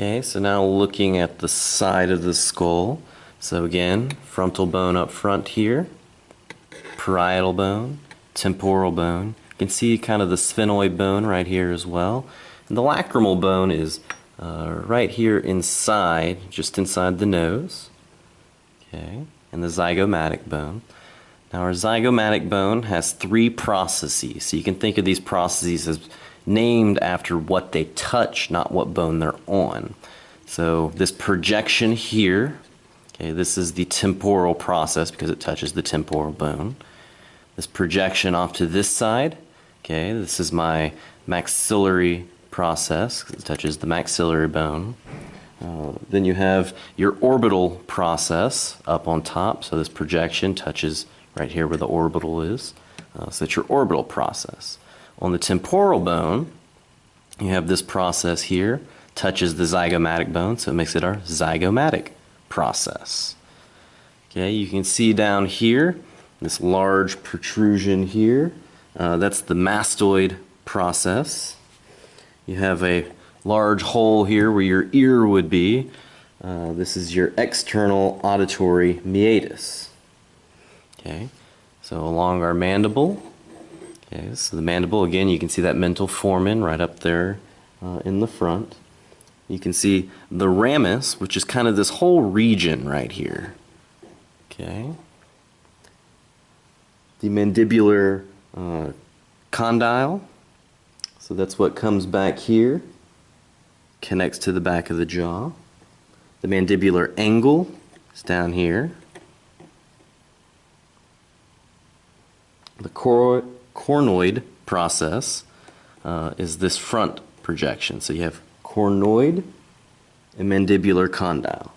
Okay, so now looking at the side of the skull. So again, frontal bone up front here, parietal bone, temporal bone. You can see kind of the sphenoid bone right here as well. And the lacrimal bone is uh, right here inside, just inside the nose. Okay, and the zygomatic bone. Now our zygomatic bone has three processes. So you can think of these processes as named after what they touch, not what bone they're on. So this projection here, okay, this is the temporal process because it touches the temporal bone. This projection off to this side, okay, this is my maxillary process because it touches the maxillary bone. Uh, then you have your orbital process up on top, so this projection touches right here where the orbital is. Uh, so that's your orbital process. On the temporal bone, you have this process here, touches the zygomatic bone, so it makes it our zygomatic process. Okay, you can see down here, this large protrusion here, uh, that's the mastoid process. You have a large hole here where your ear would be. Uh, this is your external auditory meatus. Okay, so along our mandible, Okay, so the mandible, again, you can see that mental foramen right up there uh, in the front. You can see the ramus, which is kind of this whole region right here. Okay. The mandibular uh, condyle, so that's what comes back here, connects to the back of the jaw. The mandibular angle is down here. The cor coronoid process uh, is this front projection. So you have coronoid and mandibular condyle.